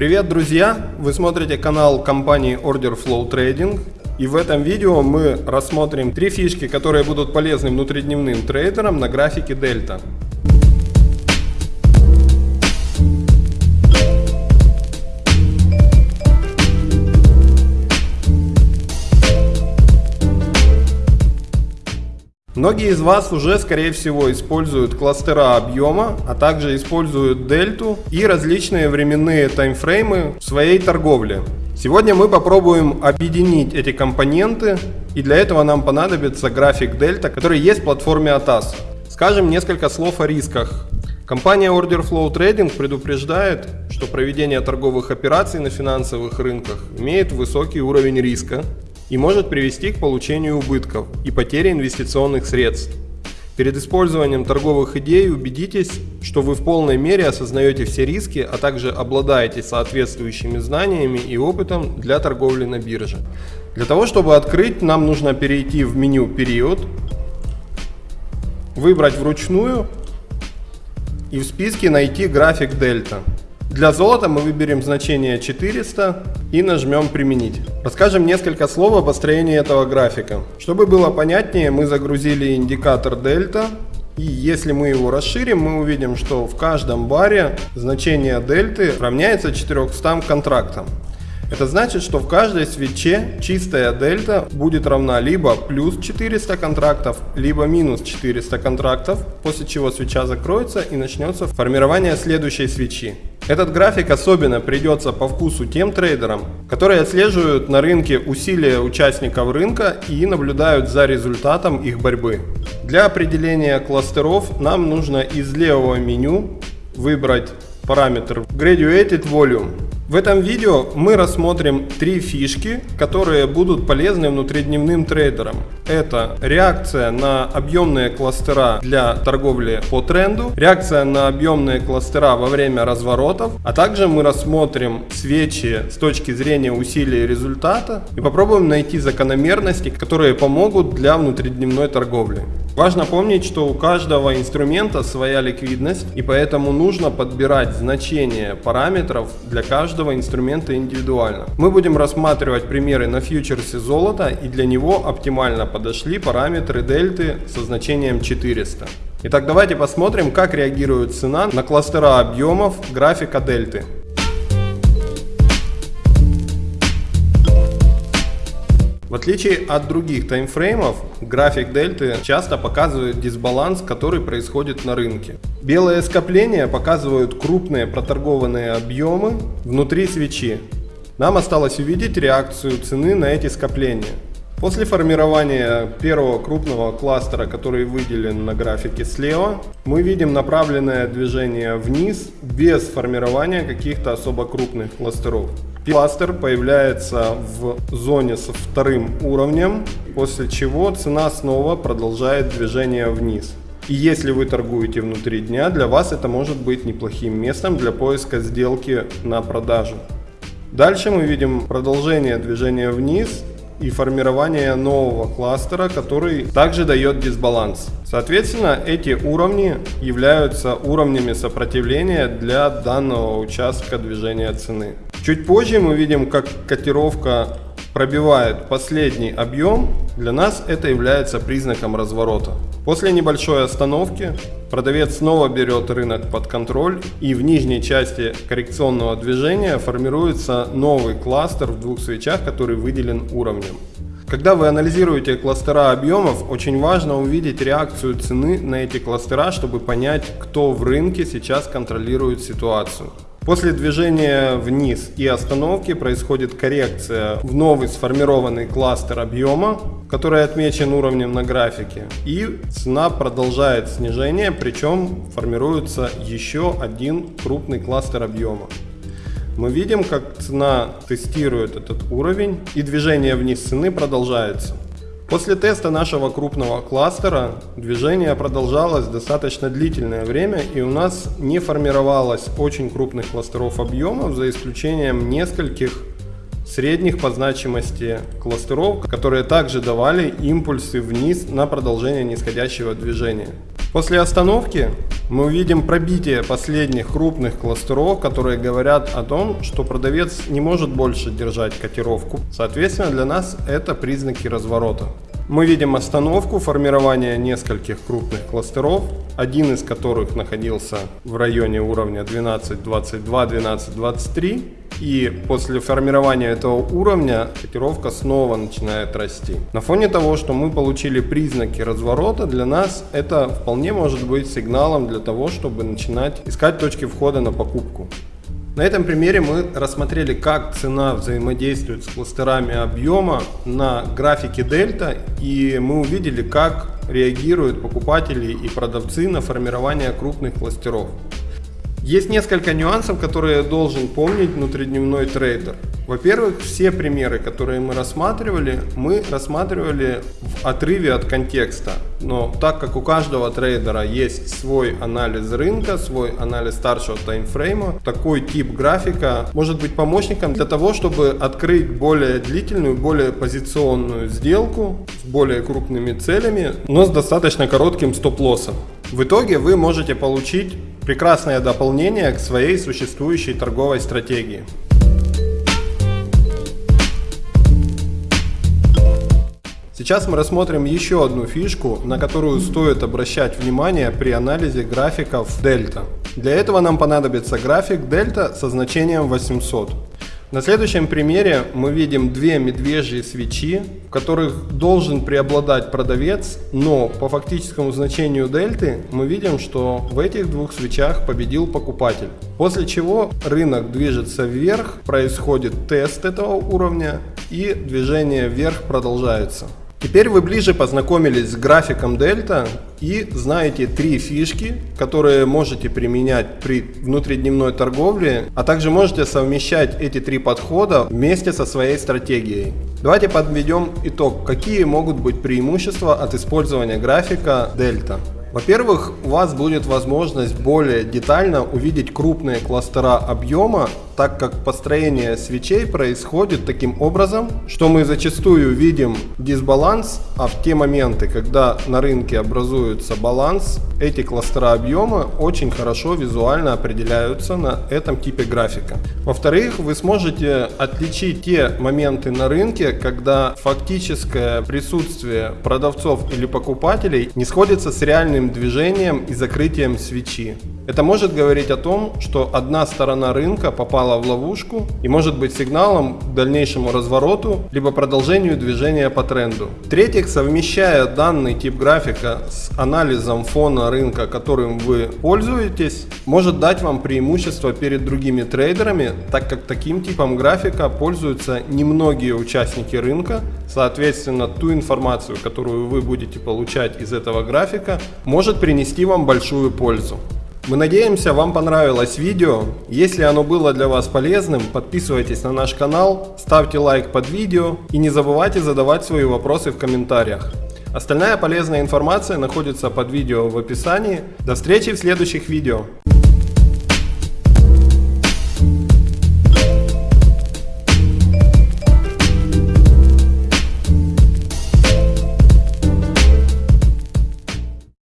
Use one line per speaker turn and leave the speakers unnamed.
Привет, друзья! Вы смотрите канал компании Order Flow Trading. И в этом видео мы рассмотрим три фишки, которые будут полезны внутридневным трейдерам на графике Дельта. Многие из вас уже, скорее всего, используют кластера объема, а также используют дельту и различные временные таймфреймы в своей торговле. Сегодня мы попробуем объединить эти компоненты, и для этого нам понадобится график дельта, который есть в платформе ATAS. Скажем несколько слов о рисках. Компания Order Flow Trading предупреждает, что проведение торговых операций на финансовых рынках имеет высокий уровень риска, и может привести к получению убытков и потере инвестиционных средств. Перед использованием торговых идей убедитесь, что вы в полной мере осознаете все риски, а также обладаете соответствующими знаниями и опытом для торговли на бирже. Для того, чтобы открыть, нам нужно перейти в меню «Период», выбрать вручную и в списке найти график дельта. Для золота мы выберем значение 400 и нажмем «Применить». Расскажем несколько слов о построении этого графика. Чтобы было понятнее, мы загрузили индикатор дельта. И если мы его расширим, мы увидим, что в каждом баре значение дельты равняется 400 контрактам. Это значит, что в каждой свече чистая дельта будет равна либо плюс 400 контрактов, либо минус 400 контрактов, после чего свеча закроется и начнется формирование следующей свечи. Этот график особенно придется по вкусу тем трейдерам, которые отслеживают на рынке усилия участников рынка и наблюдают за результатом их борьбы. Для определения кластеров нам нужно из левого меню выбрать параметр Graduated Volume. В этом видео мы рассмотрим три фишки, которые будут полезны внутридневным трейдерам. Это реакция на объемные кластера для торговли по тренду, реакция на объемные кластера во время разворотов, а также мы рассмотрим свечи с точки зрения усилия результата и попробуем найти закономерности, которые помогут для внутридневной торговли. Важно помнить, что у каждого инструмента своя ликвидность и поэтому нужно подбирать значения параметров для каждого инструмента индивидуально. Мы будем рассматривать примеры на фьючерсе золота и для него оптимально подошли параметры дельты со значением 400. Итак, давайте посмотрим, как реагирует цена на кластера объемов графика дельты. В отличие от других таймфреймов, график дельты часто показывает дисбаланс, который происходит на рынке. Белые скопления показывают крупные проторгованные объемы внутри свечи. Нам осталось увидеть реакцию цены на эти скопления. После формирования первого крупного кластера, который выделен на графике слева, мы видим направленное движение вниз без формирования каких-то особо крупных кластеров. Кластер появляется в зоне со вторым уровнем, после чего цена снова продолжает движение вниз. И если вы торгуете внутри дня, для вас это может быть неплохим местом для поиска сделки на продажу. Дальше мы видим продолжение движения вниз и формирование нового кластера, который также дает дисбаланс. Соответственно, эти уровни являются уровнями сопротивления для данного участка движения цены. Чуть позже мы видим, как котировка пробивает последний объем, для нас это является признаком разворота. После небольшой остановки продавец снова берет рынок под контроль и в нижней части коррекционного движения формируется новый кластер в двух свечах, который выделен уровнем. Когда вы анализируете кластера объемов, очень важно увидеть реакцию цены на эти кластера, чтобы понять, кто в рынке сейчас контролирует ситуацию. После движения вниз и остановки происходит коррекция в новый сформированный кластер объема, который отмечен уровнем на графике. И цена продолжает снижение, причем формируется еще один крупный кластер объема. Мы видим, как цена тестирует этот уровень и движение вниз цены продолжается. После теста нашего крупного кластера движение продолжалось достаточно длительное время и у нас не формировалось очень крупных кластеров объемов за исключением нескольких средних по значимости кластеров, которые также давали импульсы вниз на продолжение нисходящего движения. После остановки мы увидим пробитие последних крупных кластеров, которые говорят о том, что продавец не может больше держать котировку. Соответственно, для нас это признаки разворота. Мы видим остановку формирования нескольких крупных кластеров, один из которых находился в районе уровня 12.22, 12.23. И после формирования этого уровня котировка снова начинает расти. На фоне того, что мы получили признаки разворота, для нас это вполне может быть сигналом для того, чтобы начинать искать точки входа на покупку. На этом примере мы рассмотрели, как цена взаимодействует с кластерами объема на графике дельта, и мы увидели, как реагируют покупатели и продавцы на формирование крупных кластеров. Есть несколько нюансов, которые должен помнить внутридневной трейдер. Во-первых, все примеры, которые мы рассматривали, мы рассматривали в отрыве от контекста. Но так как у каждого трейдера есть свой анализ рынка, свой анализ старшего таймфрейма, такой тип графика может быть помощником для того, чтобы открыть более длительную, более позиционную сделку с более крупными целями, но с достаточно коротким стоп-лоссом. В итоге вы можете получить прекрасное дополнение к своей существующей торговой стратегии. Сейчас мы рассмотрим еще одну фишку, на которую стоит обращать внимание при анализе графиков дельта. Для этого нам понадобится график дельта со значением 800. На следующем примере мы видим две медвежьи свечи, в которых должен преобладать продавец, но по фактическому значению дельты мы видим, что в этих двух свечах победил покупатель. После чего рынок движется вверх, происходит тест этого уровня и движение вверх продолжается. Теперь вы ближе познакомились с графиком дельта и знаете три фишки, которые можете применять при внутридневной торговле, а также можете совмещать эти три подхода вместе со своей стратегией. Давайте подведем итог, какие могут быть преимущества от использования графика дельта. Во-первых, у вас будет возможность более детально увидеть крупные кластера объема, так как построение свечей происходит таким образом, что мы зачастую видим дисбаланс, а в те моменты, когда на рынке образуется баланс, эти кластера объема очень хорошо визуально определяются на этом типе графика. Во-вторых, вы сможете отличить те моменты на рынке, когда фактическое присутствие продавцов или покупателей не сходится с реальным движением и закрытием свечи. Это может говорить о том, что одна сторона рынка попала в ловушку и может быть сигналом к дальнейшему развороту либо продолжению движения по тренду. В-третьих, совмещая данный тип графика с анализом фона рынка, которым вы пользуетесь, может дать вам преимущество перед другими трейдерами, так как таким типом графика пользуются немногие участники рынка, соответственно ту информацию, которую вы будете получать из этого графика, может принести вам большую пользу. Мы надеемся, вам понравилось видео. Если оно было для вас полезным, подписывайтесь на наш канал, ставьте лайк под видео и не забывайте задавать свои вопросы в комментариях. Остальная полезная информация находится под видео в описании. До встречи в следующих видео.